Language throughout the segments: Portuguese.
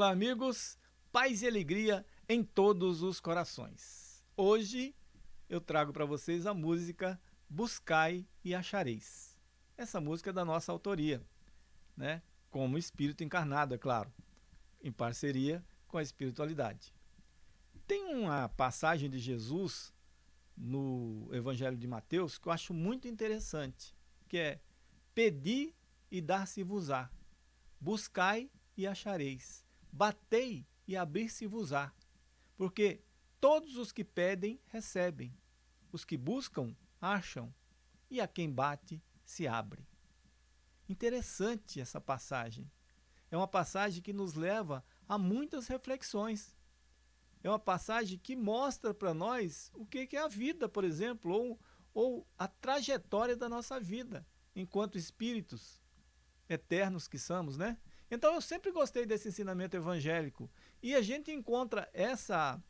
Olá, amigos. Paz e alegria em todos os corações. Hoje eu trago para vocês a música Buscai e Achareis. Essa música é da nossa autoria, né? Como espírito encarnado, é claro, em parceria com a espiritualidade. Tem uma passagem de Jesus no Evangelho de Mateus que eu acho muito interessante, que é Pedi e dar-se-vos-á, buscai e achareis, batei e abrir-se-vos-á, porque todos os que pedem, recebem, os que buscam, acham, e a quem bate, se abre. Interessante essa passagem. É uma passagem que nos leva a muitas reflexões é uma passagem que mostra para nós o que é a vida, por exemplo, ou, ou a trajetória da nossa vida, enquanto espíritos eternos que somos, né? Então eu sempre gostei desse ensinamento evangélico e a gente encontra essa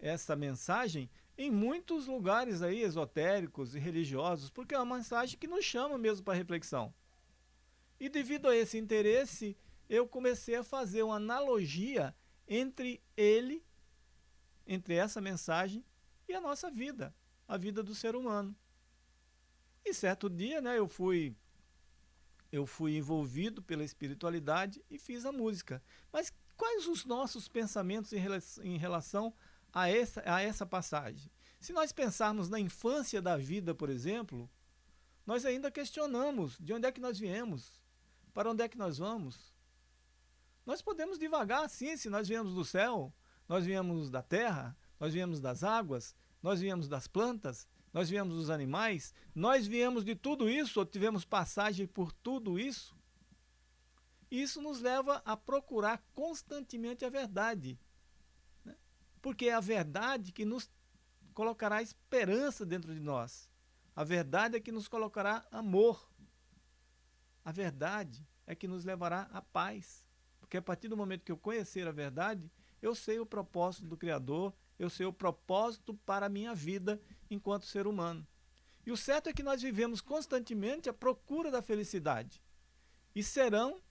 essa mensagem em muitos lugares aí esotéricos e religiosos, porque é uma mensagem que nos chama mesmo para reflexão. E devido a esse interesse, eu comecei a fazer uma analogia entre ele entre essa mensagem e a nossa vida, a vida do ser humano. E certo dia, né, eu fui eu fui envolvido pela espiritualidade e fiz a música. Mas quais os nossos pensamentos em relação, em relação a, essa, a essa passagem? Se nós pensarmos na infância da vida, por exemplo, nós ainda questionamos de onde é que nós viemos, para onde é que nós vamos. Nós podemos divagar, sim, se nós viemos do céu, nós viemos da terra, nós viemos das águas, nós viemos das plantas, nós viemos dos animais, nós viemos de tudo isso, ou tivemos passagem por tudo isso. Isso nos leva a procurar constantemente a verdade. Né? Porque é a verdade que nos colocará esperança dentro de nós. A verdade é que nos colocará amor. A verdade é que nos levará à paz. Porque a partir do momento que eu conhecer a verdade, eu sei o propósito do Criador, eu sei o propósito para a minha vida enquanto ser humano. E o certo é que nós vivemos constantemente à procura da felicidade. E serão,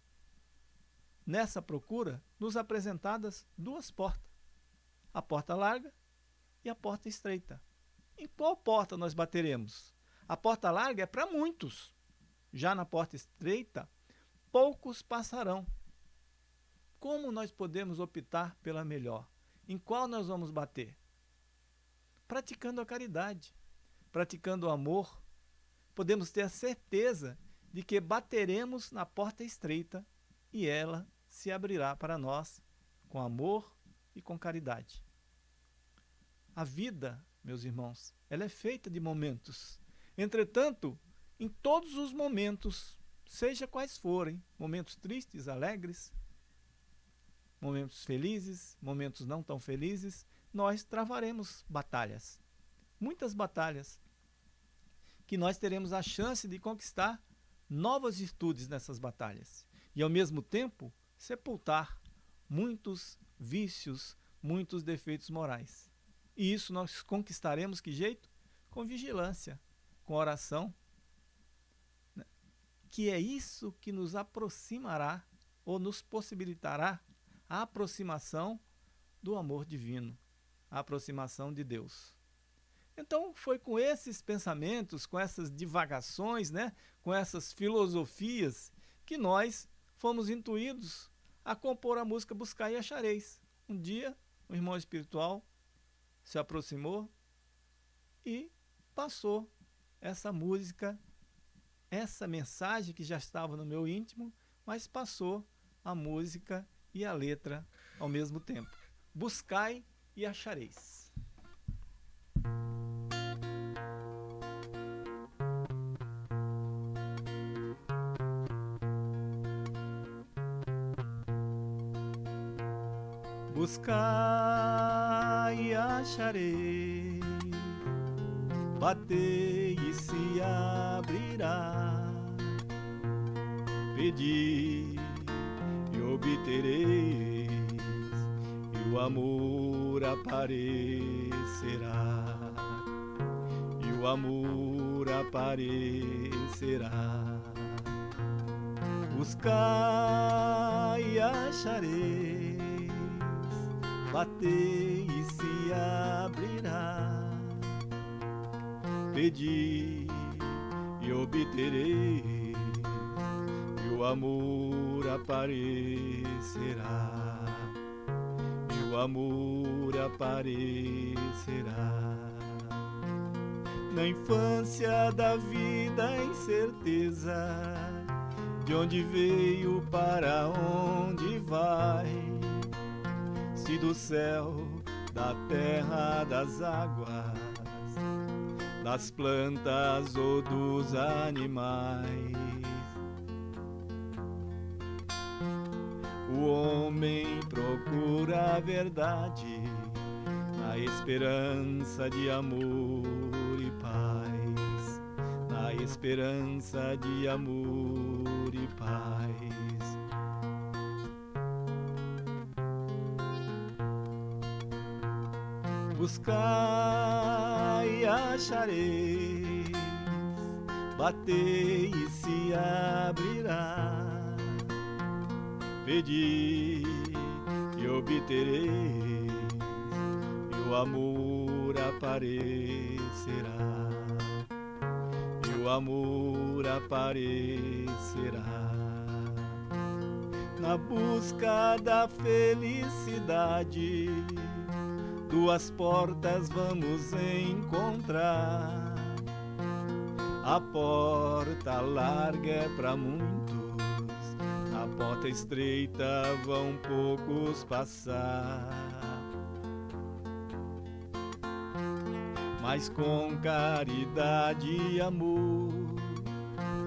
nessa procura, nos apresentadas duas portas. A porta larga e a porta estreita. Em qual porta nós bateremos? A porta larga é para muitos. Já na porta estreita, poucos passarão. Como nós podemos optar pela melhor? Em qual nós vamos bater? Praticando a caridade, praticando o amor, podemos ter a certeza de que bateremos na porta estreita e ela se abrirá para nós com amor e com caridade. A vida, meus irmãos, ela é feita de momentos. Entretanto, em todos os momentos, seja quais forem, momentos tristes, alegres, momentos felizes, momentos não tão felizes, nós travaremos batalhas. Muitas batalhas que nós teremos a chance de conquistar novas virtudes nessas batalhas e ao mesmo tempo sepultar muitos vícios, muitos defeitos morais. E isso nós conquistaremos que jeito? Com vigilância, com oração, né? que é isso que nos aproximará ou nos possibilitará a aproximação do amor divino, a aproximação de Deus. Então foi com esses pensamentos, com essas divagações, né, com essas filosofias, que nós fomos intuídos a compor a música Buscar e Achareis. Um dia, o irmão espiritual se aproximou e passou essa música, essa mensagem que já estava no meu íntimo, mas passou a música e a letra ao mesmo tempo. Buscai e achareis. Buscai e achareis, batei e se abrirá, pedi e o amor aparecerá, e o amor aparecerá. Buscai e achareis, batei e se abrirá. Pedi e obterei, e o amor aparecerá. O amor aparecerá. Na infância da vida, incerteza de onde veio, para onde vai. Se do céu, da terra, das águas, das plantas ou dos animais. O homem procura a verdade na esperança de amor e paz, na esperança de amor e paz. Buscai e achareis, batei e se abrirá. Pedi e obtereis, e o amor aparecerá. E o amor aparecerá. Na busca da felicidade duas portas vamos encontrar. A porta larga é para muitos, a porta estreita vão poucos passar. Mas com caridade e amor,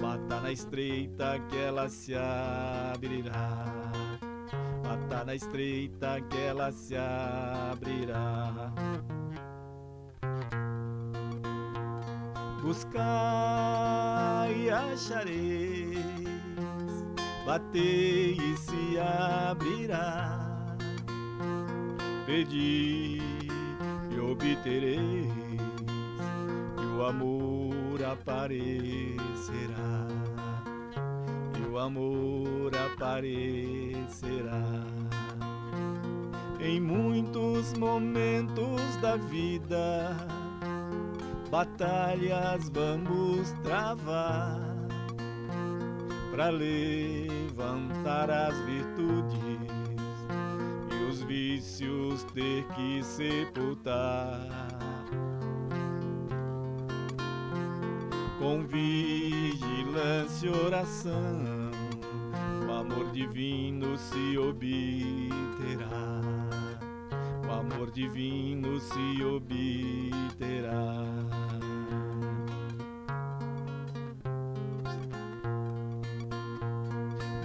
bata na estreita que ela se abrirá bata na estreita que ela se abrirá. Buscai e achareis, batei e se abrirá. Pedi e obtereis, e o amor aparecerá o amor aparecerá. Em muitos momentos da vida, batalhas vamos travar para levantar as virtudes e os vícios ter que sepultar. Com vigilância e oração amor divino se obterá. O amor divino se obterá.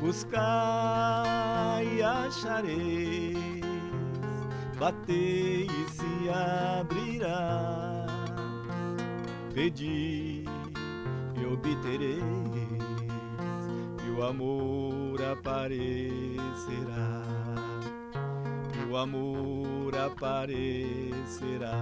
Buscai e achareis, batei e se abrirá. Pedi e obtereis, e o amor aparecerá, o amor aparecerá.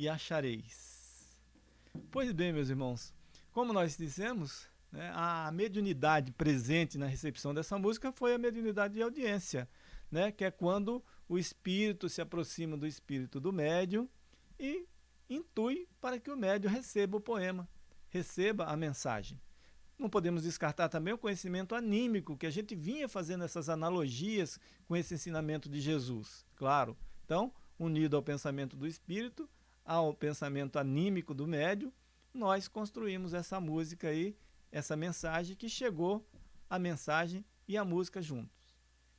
E achareis. Pois bem, meus irmãos, como nós dissemos, né? A mediunidade presente na recepção dessa música foi a mediunidade de audiência, né? que é quando o espírito se aproxima do espírito do médium e intui para que o médium receba o poema, receba a mensagem. Não podemos descartar também o conhecimento anímico, que a gente vinha fazendo essas analogias com esse ensinamento de Jesus, claro. Então, unido ao pensamento do espírito, ao pensamento anímico do médium, nós construímos essa música aí essa mensagem que chegou a mensagem e a música juntos.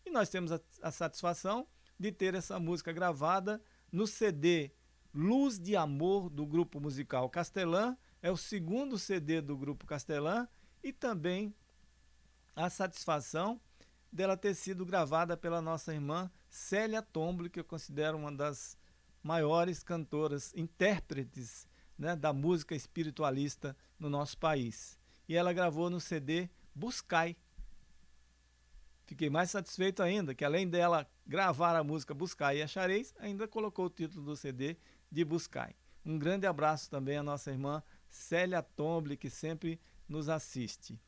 E nós temos a, a satisfação de ter essa música gravada no CD Luz de Amor do grupo musical Castelã, é o segundo CD do grupo Castelã e também a satisfação dela ter sido gravada pela nossa irmã Célia Tomble, que eu considero uma das maiores cantoras, intérpretes né, da música espiritualista no nosso país e ela gravou no CD Buscai. Fiquei mais satisfeito ainda que além dela gravar a música Buscai e Achareis, ainda colocou o título do CD de Buscai. Um grande abraço também à nossa irmã Célia Tomble, que sempre nos assiste.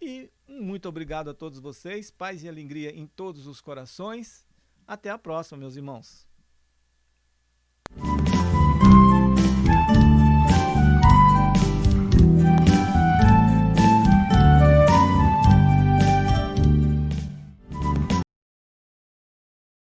E muito obrigado a todos vocês, paz e alegria em todos os corações. Até a próxima, meus irmãos.